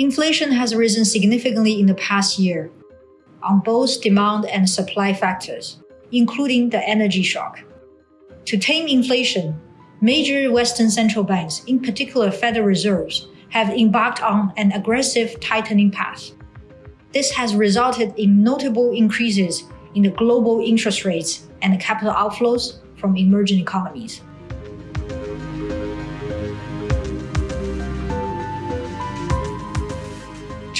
Inflation has risen significantly in the past year on both demand and supply factors, including the energy shock. To tame inflation, major Western central banks, in particular Federal Reserves, have embarked on an aggressive tightening path. This has resulted in notable increases in the global interest rates and capital outflows from emerging economies.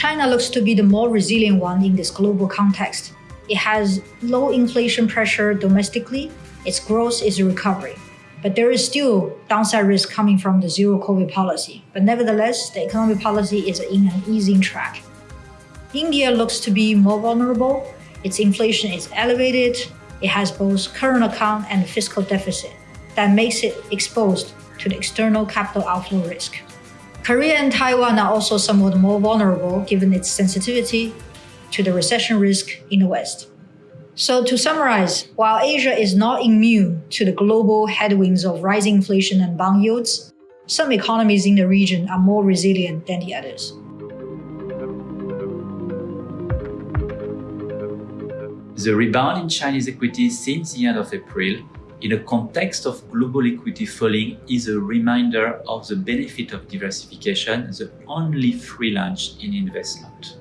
China looks to be the more resilient one in this global context. It has low inflation pressure domestically, its growth is recovering. But there is still downside risk coming from the zero COVID policy. But nevertheless, the economic policy is in an easing track. India looks to be more vulnerable. Its inflation is elevated. It has both current account and fiscal deficit that makes it exposed to the external capital outflow risk. Korea and Taiwan are also somewhat more vulnerable given its sensitivity to the recession risk in the West. So to summarize, while Asia is not immune to the global headwinds of rising inflation and bond yields, some economies in the region are more resilient than the others. The rebound in Chinese equities since the end of April in a context of global equity falling is a reminder of the benefit of diversification, the only free lunch in investment.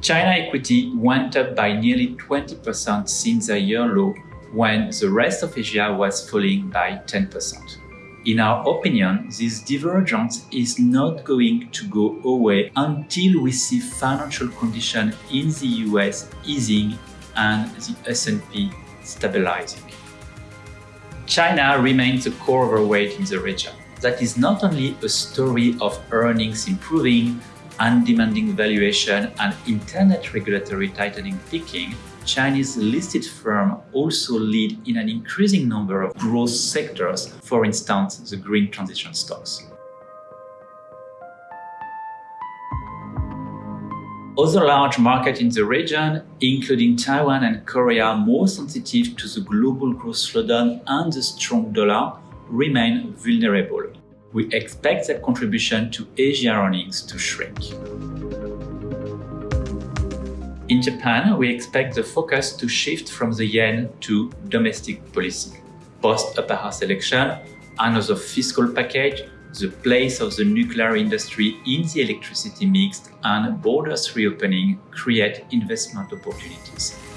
China equity went up by nearly 20% since a year low when the rest of Asia was falling by 10%. In our opinion, this divergence is not going to go away until we see financial conditions in the US easing and the S&P stabilizing. China remains a core overweight in the region. That is not only a story of earnings improving, undemanding valuation and internet regulatory tightening peaking, Chinese listed firms also lead in an increasing number of growth sectors, for instance, the green transition stocks. Other large markets in the region, including Taiwan and Korea, more sensitive to the global growth slowdown and the strong dollar, remain vulnerable. We expect their contribution to Asia earnings to shrink. In Japan, we expect the focus to shift from the yen to domestic policy. Post-upper house election, another fiscal package the place of the nuclear industry in the electricity mix and borders reopening create investment opportunities.